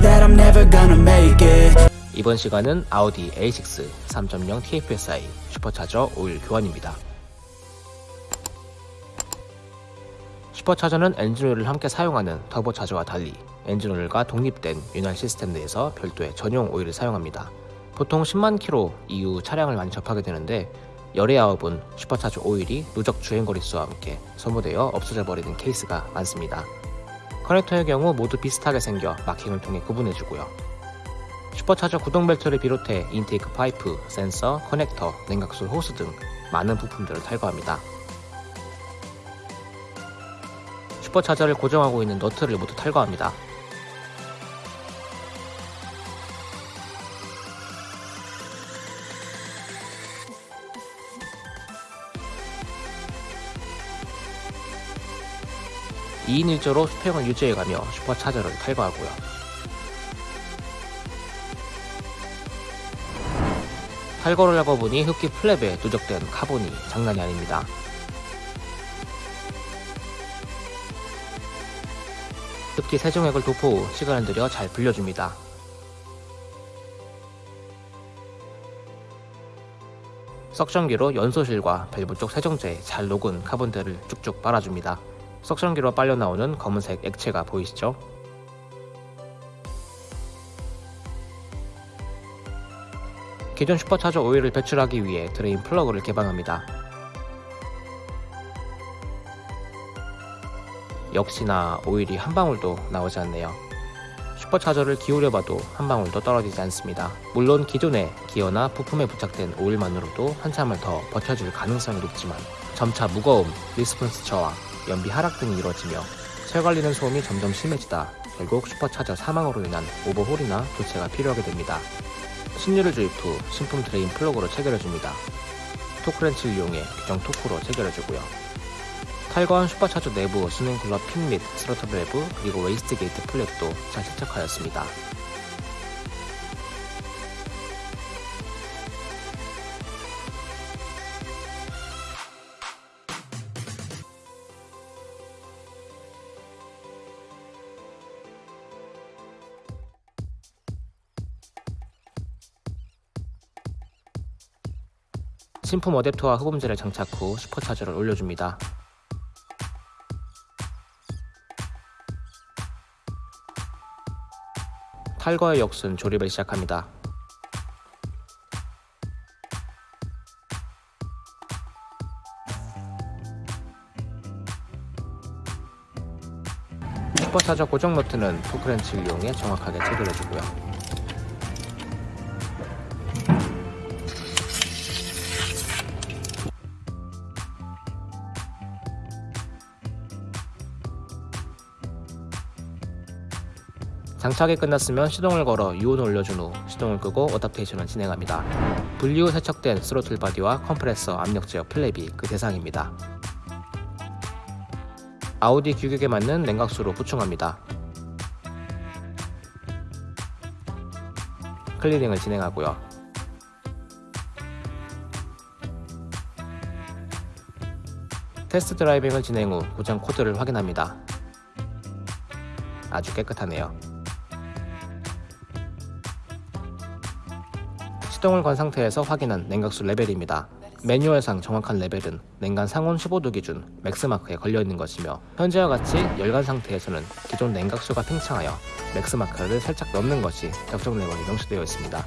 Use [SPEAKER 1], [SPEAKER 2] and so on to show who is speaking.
[SPEAKER 1] we're gonna make it
[SPEAKER 2] 이번 시간은 아우디 A6 3.0 TFSI 슈퍼차저 오일 교환입니다. 슈퍼차저는 엔진오일을 함께 사용하는 터보차저와 달리 엔진오일과 독립된 윤활 시스템 내에서 별도의 전용 오일을 사용합니다. 보통 10만 킬로 이후 차량을 많이 접하게 되는데 열의 아홉은 슈퍼차저 오일이 누적 주행거리수와 함께 소모되어 없어져 버리는 케이스가 많습니다. 커넥터의 경우 모두 비슷하게 생겨 마킹을 통해 구분해주고요. 슈퍼차저 구동벨트를 비롯해 intake 파이프, 센서, 커넥터, 냉각수 호스 등 많은 부품들을 탈거합니다. 슈퍼차저를 고정하고 있는 너트를 모두 탈거합니다. (2인 1조로) 수평을 유지해가며 슈퍼차저를 탈거하고요. 탈거를 하고 보니 흡기 플랩에 누적된 카본이 장난이 아닙니다. 흡기 세정액을 도포 후 시간을 들여 잘 불려줍니다. suction기로 연소실과 밸브 쪽 세정제에 잘 녹은 카본들을 쭉쭉 빨아줍니다. suction기로 빨려 나오는 검은색 액체가 보이시죠? 기존 슈퍼차저 오일을 배출하기 위해 드레인 플러그를 개방합니다. 역시나 오일이 한 방울도 나오지 않네요. 슈퍼차저를 기울여봐도 한 방울도 떨어지지 않습니다. 물론 기존의 기어나 부품에 부착된 오일만으로도 한참을 더 버텨줄 가능성이 높지만 점차 무거움, response 저하, 연비 하락 등이 이루어지며 철 갈리는 소음이 점점 심해지다 결국 슈퍼차저 사망으로 인한 오버홀이나 교체가 필요하게 됩니다. 신유를 주입 후 신품 드레인 플러그로 체결해줍니다. 토크렌치를 이용해 규정 토크로 체결해주고요. 탈거한 슈퍼차저 내부 수냉 쿨러 핀 및 스로틀 밸브 그리고 waste gate 플랩도 잘 세척하였습니다. 신품 어댑터와 흡음재를 장착 후 슈퍼차저를 올려줍니다. 탈거의 역순 조립을 시작합니다. 슈퍼차저 고정 너트는 토크렌치를 이용해 정확하게 체결해주고요. 장착이 끝났으면 시동을 걸어 유온을 올려준 후 시동을 끄고 adaptation을 진행합니다. 분리 후 세척된 throttle body와 컴프레서 압력 제어 플랩이 그 대상입니다. 아우디 규격에 맞는 냉각수로 보충합니다. 클리닝을 진행하고요. test driving을 진행 후 고장 코드를 확인합니다. 아주 깨끗하네요. 시동을 건 상태에서 확인한 냉각수 레벨입니다. 매뉴얼상 정확한 레벨은 냉간 상온 15도 기준 맥스마크에 걸려있는 것이며 현재와 같이 열간 상태에서는 기존 냉각수가 팽창하여 맥스마크를 살짝 넘는 것이 적정 레벨이 명시되어 있습니다.